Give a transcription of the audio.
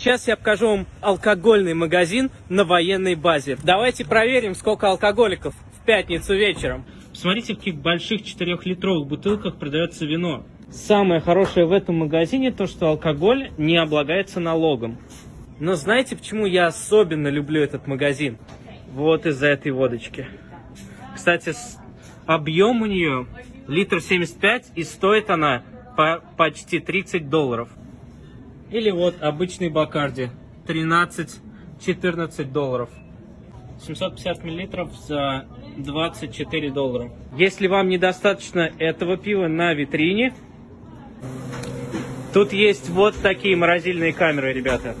Сейчас я покажу вам алкогольный магазин на военной базе. Давайте проверим, сколько алкоголиков в пятницу вечером. Посмотрите, в каких больших 4-литровых бутылках продается вино. Самое хорошее в этом магазине то, что алкоголь не облагается налогом. Но знаете, почему я особенно люблю этот магазин? Вот из-за этой водочки. Кстати, объем у нее литр 75 и стоит она по почти 30 долларов. Или вот обычный Бакарди 13-14 долларов. 750 миллилитров за 24 доллара. Если вам недостаточно этого пива на витрине, тут есть вот такие морозильные камеры, ребята.